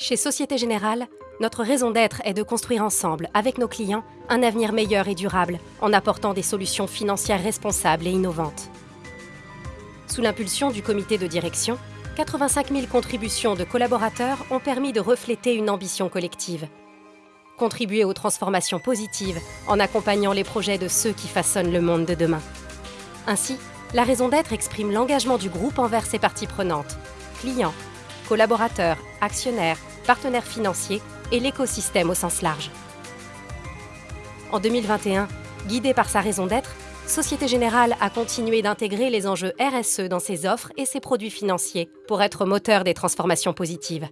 Chez Société Générale, notre raison d'être est de construire ensemble, avec nos clients, un avenir meilleur et durable, en apportant des solutions financières responsables et innovantes. Sous l'impulsion du comité de direction, 85 000 contributions de collaborateurs ont permis de refléter une ambition collective. Contribuer aux transformations positives en accompagnant les projets de ceux qui façonnent le monde de demain. Ainsi, la raison d'être exprime l'engagement du groupe envers ses parties prenantes, clients, collaborateurs, actionnaires, partenaires financiers et l'écosystème au sens large. En 2021, guidée par sa raison d'être, Société Générale a continué d'intégrer les enjeux RSE dans ses offres et ses produits financiers pour être moteur des transformations positives.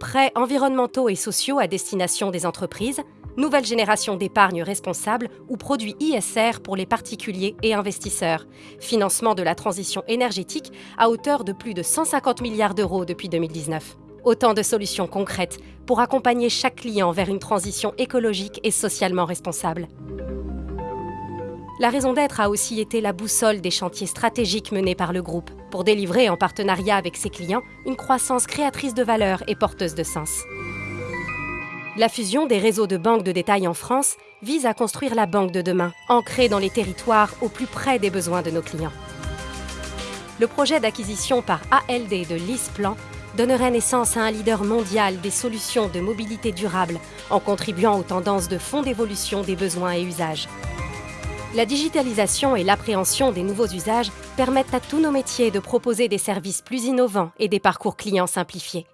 Prêts environnementaux et sociaux à destination des entreprises, nouvelle génération d'épargne responsable ou produits ISR pour les particuliers et investisseurs, financement de la transition énergétique à hauteur de plus de 150 milliards d'euros depuis 2019. Autant de solutions concrètes pour accompagner chaque client vers une transition écologique et socialement responsable. La raison d'être a aussi été la boussole des chantiers stratégiques menés par le groupe pour délivrer en partenariat avec ses clients une croissance créatrice de valeur et porteuse de sens. La fusion des réseaux de banques de détail en France vise à construire la banque de demain, ancrée dans les territoires au plus près des besoins de nos clients. Le projet d'acquisition par ALD de LISPlan donnerait naissance à un leader mondial des solutions de mobilité durable en contribuant aux tendances de fond d'évolution des besoins et usages. La digitalisation et l'appréhension des nouveaux usages permettent à tous nos métiers de proposer des services plus innovants et des parcours clients simplifiés.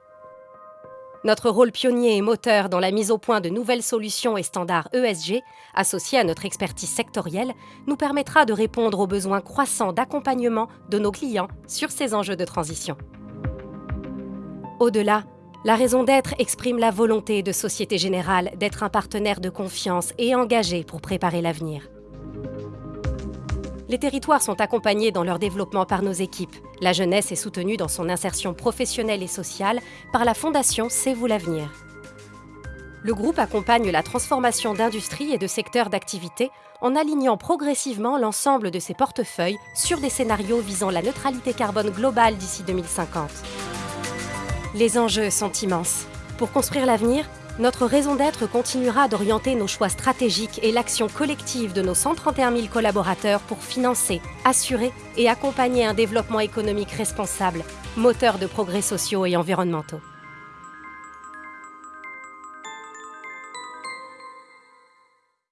Notre rôle pionnier et moteur dans la mise au point de nouvelles solutions et standards ESG, associés à notre expertise sectorielle, nous permettra de répondre aux besoins croissants d'accompagnement de nos clients sur ces enjeux de transition. Au-delà, la raison d'être exprime la volonté de Société Générale d'être un partenaire de confiance et engagé pour préparer l'avenir. Les territoires sont accompagnés dans leur développement par nos équipes. La jeunesse est soutenue dans son insertion professionnelle et sociale par la Fondation C'est vous l'avenir. Le groupe accompagne la transformation d'industries et de secteurs d'activité en alignant progressivement l'ensemble de ses portefeuilles sur des scénarios visant la neutralité carbone globale d'ici 2050. Les enjeux sont immenses. Pour construire l'avenir, notre raison d'être continuera d'orienter nos choix stratégiques et l'action collective de nos 131 000 collaborateurs pour financer, assurer et accompagner un développement économique responsable, moteur de progrès sociaux et environnementaux.